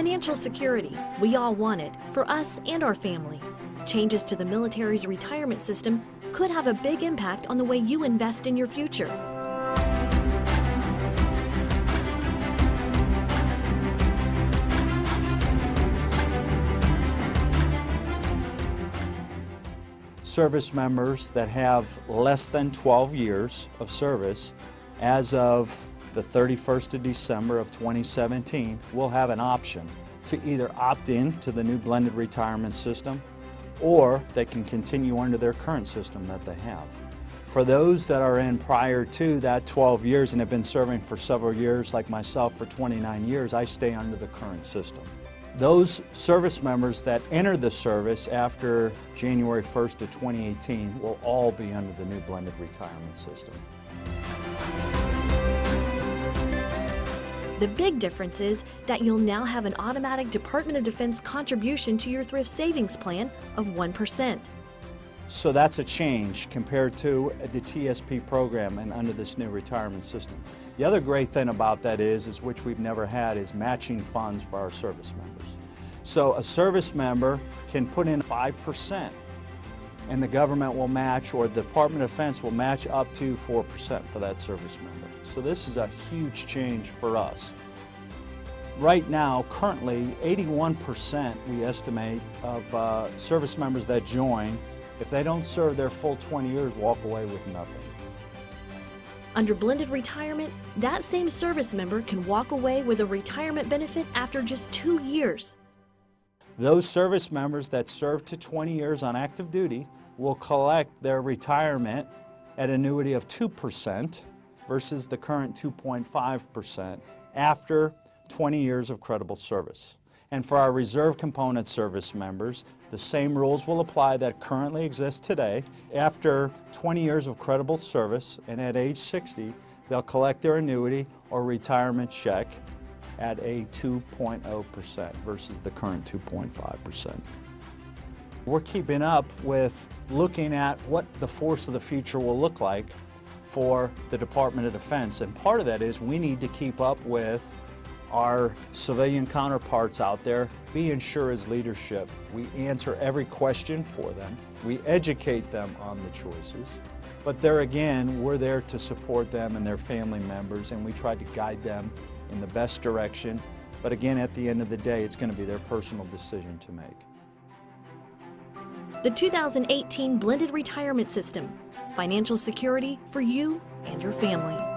Financial security, we all want it, for us and our family. Changes to the military's retirement system could have a big impact on the way you invest in your future. service members that have less than 12 years of service as of the 31st of December of 2017 will have an option to either opt in to the new blended retirement system or they can continue under their current system that they have. For those that are in prior to that 12 years and have been serving for several years, like myself for 29 years, I stay under the current system. Those service members that enter the service after January 1st of 2018 will all be under the new blended retirement system. The big difference is that you'll now have an automatic Department of Defense contribution to your thrift savings plan of 1%. So that's a change compared to the TSP program and under this new retirement system. The other great thing about that is, is which we've never had, is matching funds for our service members. So a service member can put in 5% and the government will match or the Department of Defense will match up to 4% for that service member. So this is a huge change for us. Right now, currently, 81% we estimate of uh, service members that join, if they don't serve their full 20 years, walk away with nothing. Under blended retirement, that same service member can walk away with a retirement benefit after just two years. Those service members that serve to 20 years on active duty will collect their retirement at annuity of 2% versus the current 2.5% after 20 years of credible service. And for our reserve component service members, the same rules will apply that currently exist today. After 20 years of credible service and at age 60, they'll collect their annuity or retirement check at a 2.0% versus the current 2.5%. We're keeping up with looking at what the force of the future will look like for the Department of Defense. And part of that is we need to keep up with our civilian counterparts out there, be as leadership. We answer every question for them. We educate them on the choices. But there again, we're there to support them and their family members, and we try to guide them in the best direction. But again, at the end of the day, it's going to be their personal decision to make. The 2018 Blended Retirement System, financial security for you and your family.